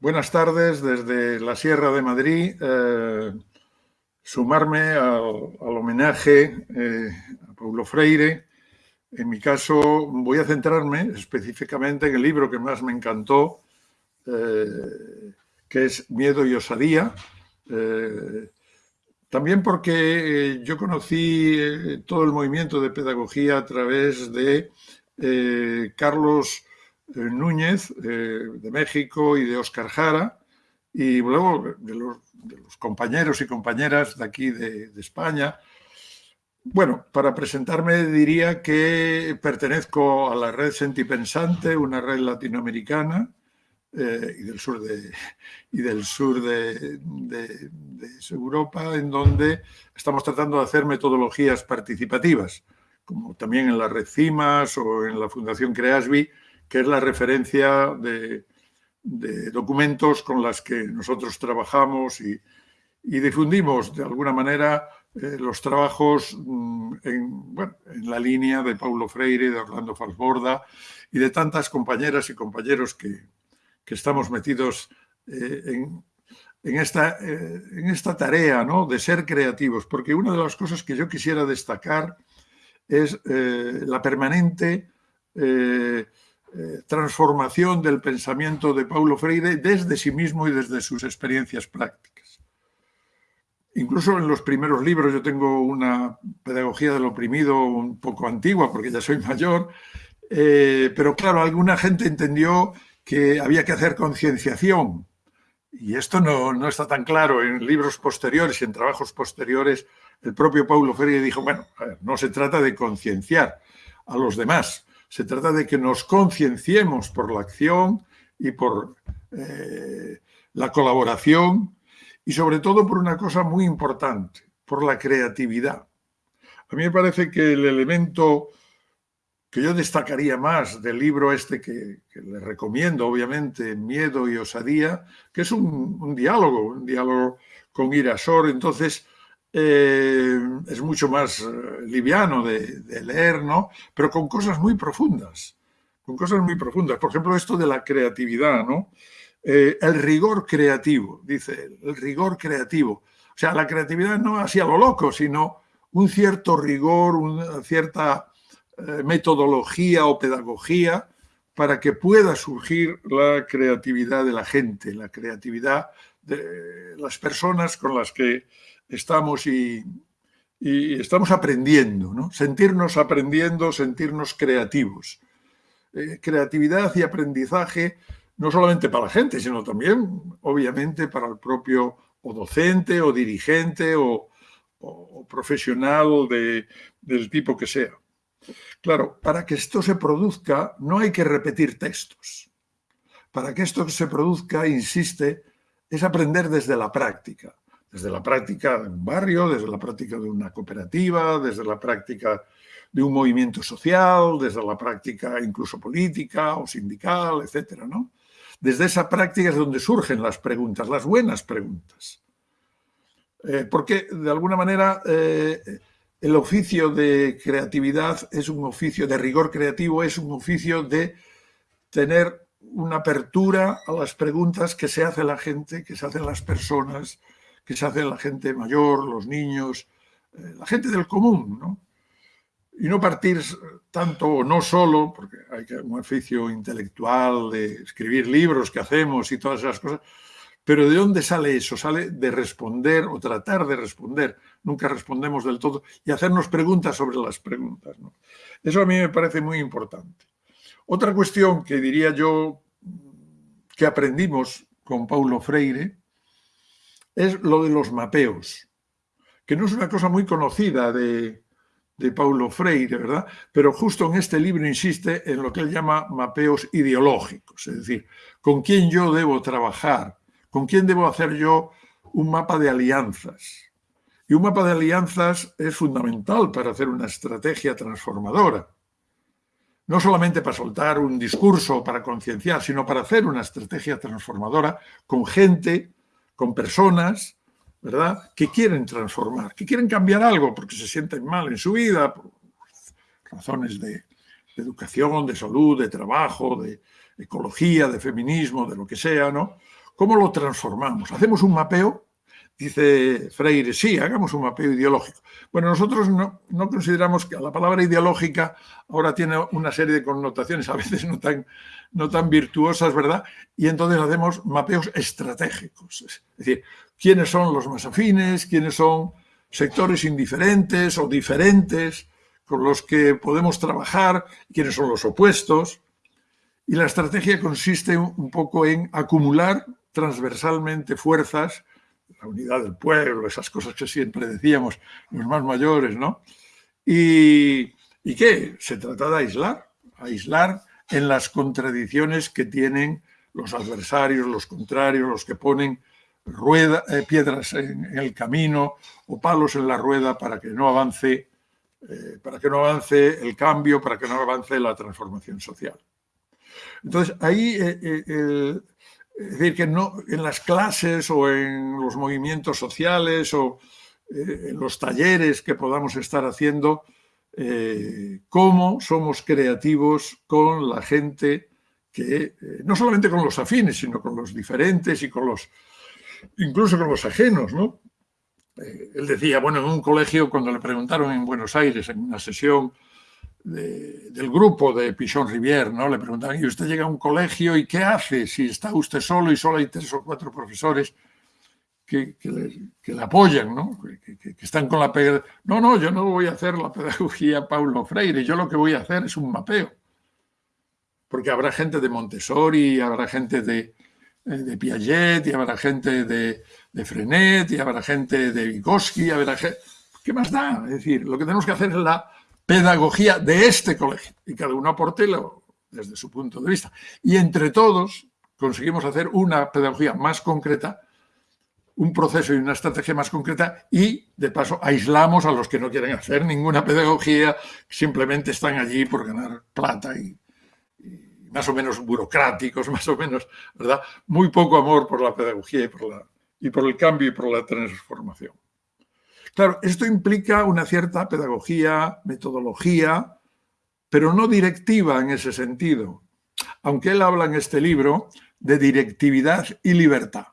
buenas tardes desde la Sierra de Madrid. Eh, sumarme al, homenaje eh, a Paulo Freire. En mi caso voy a centrarme específicamente en el libro que más me encantó, eh, que es Miedo y Osadía. también porque yo conocí todo el movimiento de pedagogía a través de Carlos Núñez de México y de Oscar Jara, y luego de los, compañeros y compañeras de aquí de, España. Bueno, para presentarme diría que pertenezco a la red Sentipensante, una red latinoamericana eh, y del sur de, y del sur de, Europa, en donde estamos tratando de hacer metodologías participativas, como también en la red CIMAS o en la Fundación CREASBI, que es la referencia de, documentos con las que nosotros trabajamos y, difundimos de alguna manera eh, los trabajos mm, en, la línea de Paulo Freire, de Orlando Falsborda y de tantas compañeras y compañeros que, estamos metidos eh, en, esta, eh, en esta tarea de ser creativos, porque una de las cosas que yo quisiera destacar es la permanente eh, transformación del pensamiento de Paulo Freire desde sí mismo y desde sus experiencias prácticas. Incluso en los primeros libros yo tengo una pedagogía del oprimido un poco antigua porque ya soy mayor, eh, pero claro, alguna gente entendió que había que hacer concienciación y esto no, no, está tan claro en libros posteriores y en trabajos posteriores. El propio Paulo Freire dijo, bueno, no se trata de concienciar a los demás, se trata de que nos concienciemos por la acción y por eh, la colaboración y sobre todo por una cosa muy importante, por la creatividad. A mí me parece que el elemento que yo destacaría más del libro este que, le recomiendo, obviamente, Miedo y Osadía, que es un, un diálogo, un diálogo con Irasor. Entonces, eh, es mucho más eh, liviano de, leer, ¿no? Pero con cosas muy profundas, con cosas muy profundas. Por ejemplo, esto de la creatividad, ¿no? Eh, el rigor creativo, dice el rigor creativo. O sea, la creatividad no así a lo loco, sino un cierto rigor, una cierta metodología o pedagogía para que pueda surgir la creatividad de la gente, la creatividad de las personas con las que estamos y, estamos aprendiendo, ¿no? sentirnos aprendiendo, sentirnos creativos. Eh, creatividad y aprendizaje no solamente para la gente, sino también, obviamente, para el propio docente o dirigente o, profesional del tipo que sea. Claro, para que esto se produzca no hay que repetir textos. Para que esto se produzca, insiste, es aprender desde la práctica desde la práctica de un barrio, desde la práctica de una cooperativa, desde la práctica de un movimiento social, desde la práctica incluso política o sindical, etcétera, ¿no? Desde esa práctica es donde surgen las preguntas, las buenas preguntas. Eh, porque, de alguna manera, eh, el oficio de creatividad es un oficio, de rigor creativo, es un oficio de tener una apertura a las preguntas que se hace la gente, que se hacen las personas, que se hace la gente mayor, los niños, eh, la gente del común, ¿no? Y no partir tanto o no solo, porque hay un oficio intelectual de escribir libros que hacemos y todas esas cosas, pero ¿de dónde sale eso? Sale de responder o tratar de responder. Nunca respondemos del todo y hacernos preguntas sobre las preguntas. Eso a mí me parece muy importante. Otra cuestión que diría yo que aprendimos con Paulo Freire es lo de los mapeos, que no es una cosa muy conocida de, Paulo Freire, ¿verdad? Pero justo en este libro insiste en lo que él llama mapeos ideológicos, es decir, con quién yo debo trabajar, con quién debo hacer yo un mapa de alianzas. Y un mapa de alianzas es fundamental para hacer una estrategia transformadora. No solamente para soltar un discurso, para concienciar, sino para hacer una estrategia transformadora con gente con personas, ¿verdad?, que quieren transformar, que quieren cambiar algo porque se sienten mal en su vida, por razones de, educación, de salud, de trabajo, de ecología, de feminismo, de lo que sea, ¿no? ¿Cómo lo transformamos? ¿Hacemos un mapeo? Dice Freire, sí, hagamos un mapeo ideológico. Bueno, nosotros no, consideramos que la palabra ideológica ahora tiene una serie de connotaciones, a veces no tan, no tan virtuosas, ¿verdad? Y entonces hacemos mapeos estratégicos. Es decir, quiénes son los más afines, quiénes son sectores indiferentes o diferentes con los que podemos trabajar, quiénes son los opuestos. Y la estrategia consiste un poco en acumular transversalmente fuerzas, la unidad del pueblo, esas cosas que siempre decíamos los más mayores, ¿no? Y, ¿y qué? Se trata de aislar, aislar en las contradicciones que tienen los adversarios, los contrarios, los que ponen eh, piedras en, el camino o palos en la rueda para que no avance eh, para que no avance el cambio, para que no avance la transformación social. Entonces, ahí eh, es decir, que no, en las clases o en los movimientos sociales o en los talleres que podamos estar haciendo, cómo somos creativos con la gente que, no solamente con los afines, sino con los diferentes y con los incluso con los ajenos, ¿no? Eh, él decía, bueno, en un colegio, cuando le preguntaron en Buenos Aires, en una sesión del grupo de Pichon Rivière, ¿no? Le preguntaban, ¿y usted llega a un colegio y qué hace si está usted solo y solo hay tres o cuatro profesores que, le, apoyan, ¿no? Que, están con la pedagogía. No, no, yo no voy a hacer la pedagogía Paulo Freire, yo lo que voy a hacer es un mapeo. Porque habrá gente de Montessori, habrá gente de, de Piaget, habrá gente de, de Frenet, habrá gente de Vygotsky, habrá gente... ¿Qué más da? Es decir, lo que tenemos que hacer es la pedagogía de este colegio, y cada uno aporte desde su punto de vista. Y entre todos conseguimos hacer una pedagogía más concreta, un proceso y una estrategia más concreta y, de paso, aislamos a los que no quieren hacer ninguna pedagogía, simplemente están allí por ganar plata y más o menos burocráticos, más o menos, ¿verdad? Muy poco amor por la pedagogía y por el cambio y por la transformación. Claro, esto implica una cierta pedagogía, metodología, pero no directiva en ese sentido. Aunque él habla en este libro de directividad y libertad.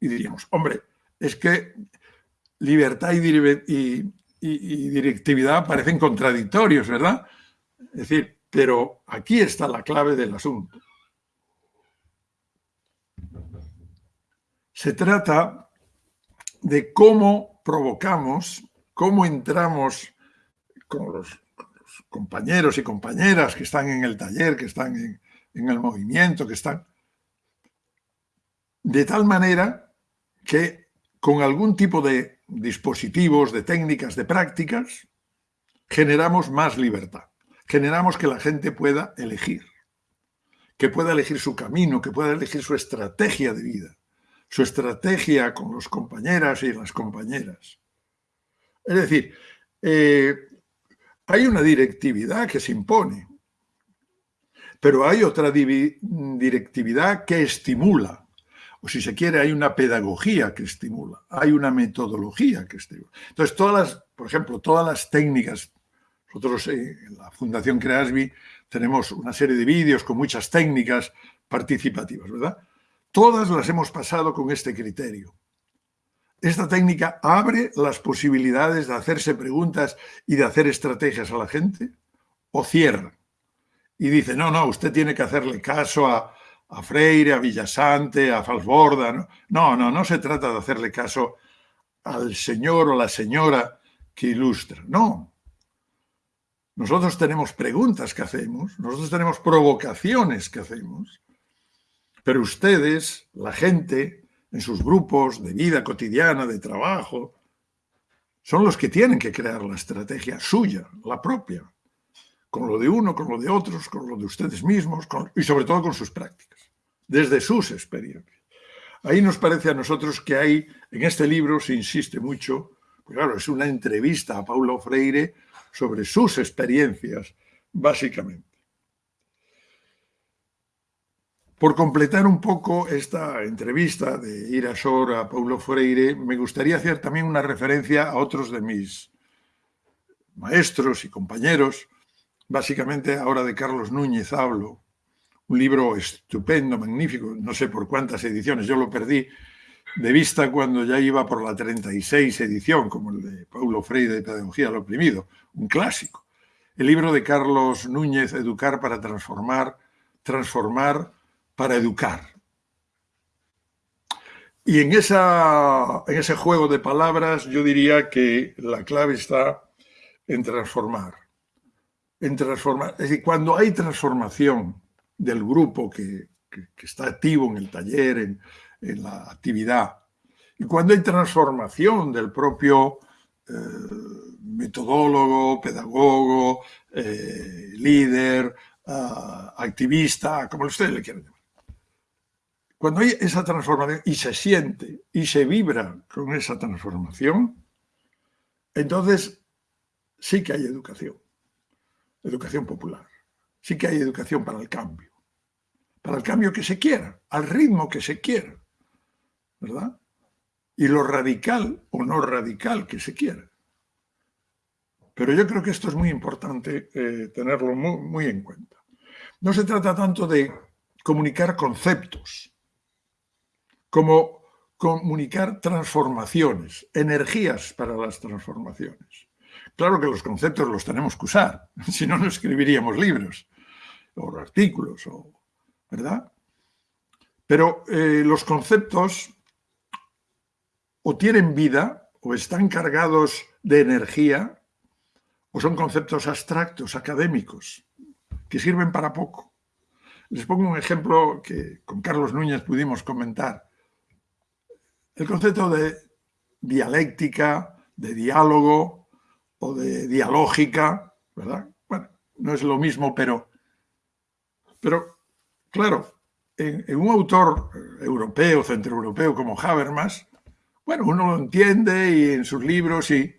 Y diríamos, hombre, es que libertad y, directividad parecen contradictorios, ¿verdad? Es decir, pero aquí está la clave del asunto. Se trata de cómo provocamos, cómo entramos con los, compañeros y compañeras que están en el taller, que están en, el movimiento, que están... De tal manera que con algún tipo de dispositivos, de técnicas, de prácticas, generamos más libertad. Generamos que la gente pueda elegir, que pueda elegir su camino, que pueda elegir su estrategia de vida, su estrategia con los compañeras y las compañeras. Es decir, eh, hay una directividad que se impone, pero hay otra directividad que estimula, o si se quiere, hay una pedagogía que estimula, hay una metodología que estimula. Entonces, todas las, por ejemplo, todas las técnicas nosotros eh, en la Fundación Creasby tenemos una serie de vídeos con muchas técnicas participativas, ¿verdad? Todas las hemos pasado con este criterio. Esta técnica abre las posibilidades de hacerse preguntas y de hacer estrategias a la gente o cierra. Y dice, no, no, usted tiene que hacerle caso a, a Freire, a Villasante, a Falsborda. ¿no? no, no, no se trata de hacerle caso al señor o la señora que ilustra. No, nosotros tenemos preguntas que hacemos, nosotros tenemos provocaciones que hacemos, pero ustedes, la gente, en sus grupos de vida cotidiana, de trabajo, son los que tienen que crear la estrategia suya, la propia, con lo de uno, con lo de otros, con lo de ustedes mismos y sobre todo con sus prácticas, desde sus experiencias. Ahí nos parece a nosotros que hay, en este libro se insiste mucho, pues claro, es una entrevista a Paulo Freire sobre sus experiencias, básicamente. Por completar un poco esta entrevista de Irasor a Paulo Freire, me gustaría hacer también una referencia a otros de mis maestros y compañeros, básicamente ahora de Carlos Núñez hablo, un libro estupendo, magnífico, no sé por cuántas ediciones, yo lo perdí de vista cuando ya iba por la 36 edición, como el de Paulo Freire de Pedagogía al Oprimido, un clásico. El libro de Carlos Núñez, Educar para transformar, transformar para educar. Y en, esa, en ese juego de palabras yo diría que la clave está en transformar. En transformar. Es decir, cuando hay transformación del grupo que, está activo en el taller, en, la actividad, y cuando hay transformación del propio eh, metodólogo, pedagogo, eh, líder, ah, activista, como ustedes le quieran llamar. Cuando hay esa transformación y se siente y se vibra con esa transformación, entonces sí que hay educación, educación popular, sí que hay educación para el cambio, para el cambio que se quiera, al ritmo que se quiera, ¿verdad? Y lo radical o no radical que se quiera. Pero yo creo que esto es muy importante eh, tenerlo muy en cuenta. No se trata tanto de comunicar conceptos, como comunicar transformaciones, energías para las transformaciones. Claro que los conceptos los tenemos que usar, si no, no escribiríamos libros o artículos, ¿verdad? Pero eh, los conceptos o tienen vida o están cargados de energía o son conceptos abstractos, académicos, que sirven para poco. Les pongo un ejemplo que con Carlos Núñez pudimos comentar. El concepto de dialéctica, de diálogo o de dialógica, ¿verdad? Bueno, no es lo mismo, pero, pero claro, en, un autor europeo, centroeuropeo como Habermas, bueno, uno lo entiende y en sus libros y,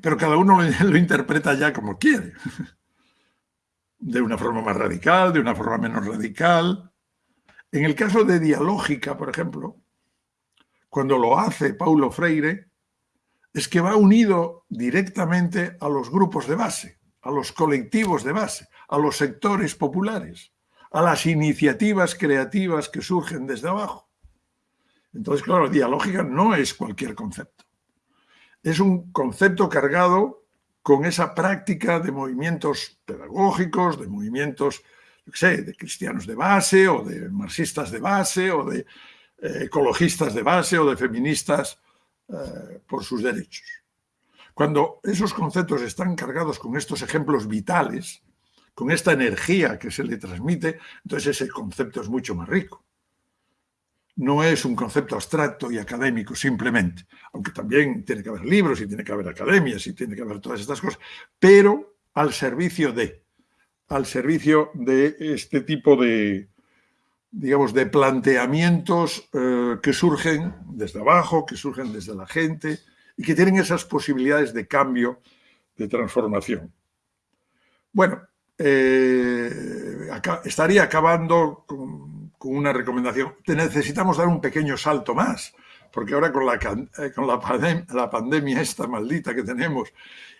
pero cada uno lo, lo interpreta ya como quiere. De una forma más radical, de una forma menos radical. En el caso de dialógica, por ejemplo, cuando lo hace Paulo Freire, es que va unido directamente a los grupos de base, a los colectivos de base, a los sectores populares, a las iniciativas creativas que surgen desde abajo. Entonces, claro, dialógica no es cualquier concepto. Es un concepto cargado con esa práctica de movimientos pedagógicos, de movimientos, yo sé, de cristianos de base o de marxistas de base o de ecologistas de base o de feministas eh, por sus derechos. Cuando esos conceptos están cargados con estos ejemplos vitales, con esta energía que se le transmite, entonces ese concepto es mucho más rico. No es un concepto abstracto y académico simplemente, aunque también tiene que haber libros y tiene que haber academias y tiene que haber todas estas cosas, pero al servicio de, al servicio de este tipo de, digamos, de planteamientos eh, que surgen desde abajo, que surgen desde la gente y que tienen esas posibilidades de cambio, de transformación. Bueno, eh, estaría acabando con, una recomendación. necesitamos dar un pequeño salto más, porque ahora con la, eh, con la, la pandemia esta maldita que tenemos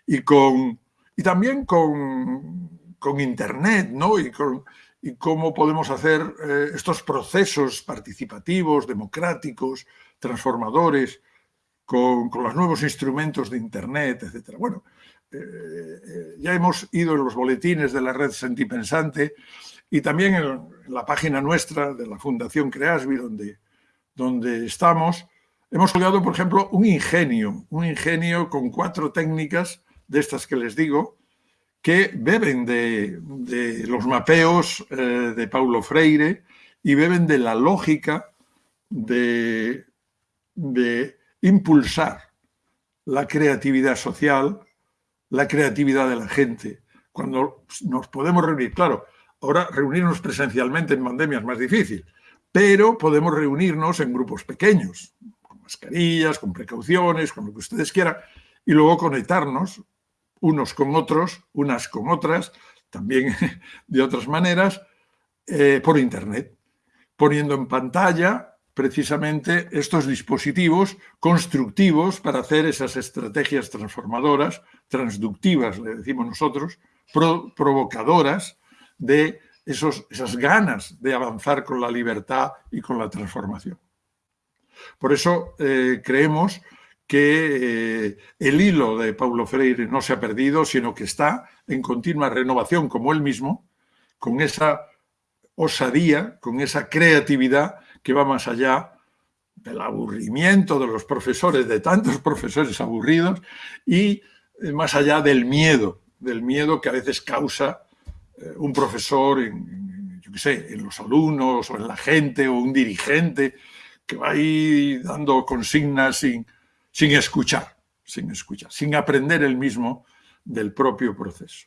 y, con, y también con, con Internet, ¿no? Y cómo podemos hacer eh, estos procesos participativos, democráticos, transformadores, con, los nuevos instrumentos de Internet, etc. Bueno, eh, eh, ya hemos ido en los boletines de la red Sentipensante y también en, la página nuestra de la Fundación Creasbi, donde, donde estamos, hemos colgado, por ejemplo, un ingenio, un ingenio con cuatro técnicas de estas que les digo, que beben de, los mapeos eh, de Paulo Freire y beben de la lógica de, impulsar la creatividad social, la creatividad de la gente. Cuando nos podemos reunir, claro, ahora reunirnos presencialmente en pandemia es más difícil, pero podemos reunirnos en grupos pequeños, con mascarillas, con precauciones, con lo que ustedes quieran, y luego conectarnos unos con otros, unas con otras, también de otras maneras, eh, por Internet, poniendo en pantalla precisamente estos dispositivos constructivos para hacer esas estrategias transformadoras, transductivas, le decimos nosotros, provocadoras de esos, esas ganas de avanzar con la libertad y con la transformación. Por eso eh, creemos que eh, el hilo de Paulo Freire no se ha perdido, sino que está en continua renovación como él mismo, con esa osadía, con esa creatividad que va más allá del aburrimiento de los profesores, de tantos profesores aburridos, y eh, más allá del miedo, del miedo que a veces causa eh, un profesor en, yo qué sé, en los alumnos o en la gente o un dirigente que va ahí dando consignas sin, sin escuchar, sin escuchar, sin aprender el mismo del propio proceso.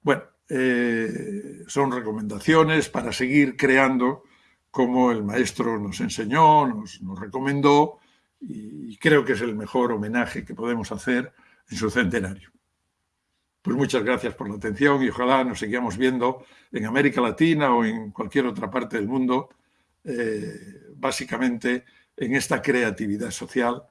Bueno, eh, son recomendaciones para seguir creando como el maestro nos enseñó, nos, recomendó y creo que es el mejor homenaje que podemos hacer en su centenario. Pues muchas gracias por la atención y ojalá nos sigamos viendo en América Latina o en cualquier otra parte del mundo, eh, básicamente en esta creatividad social,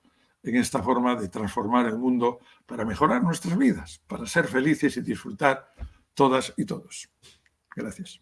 en esta forma de transformar el mundo para mejorar nuestras vidas, para ser felices y disfrutar todas y todos. Gracias.